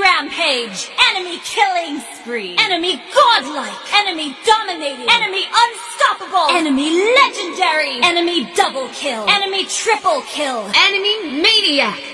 rampage. Enemy killing spree. Enemy godlike. Enemy dominating. Enemy unstoppable. Enemy legendary. Enemy double kill. Enemy triple kill. Enemy maniac.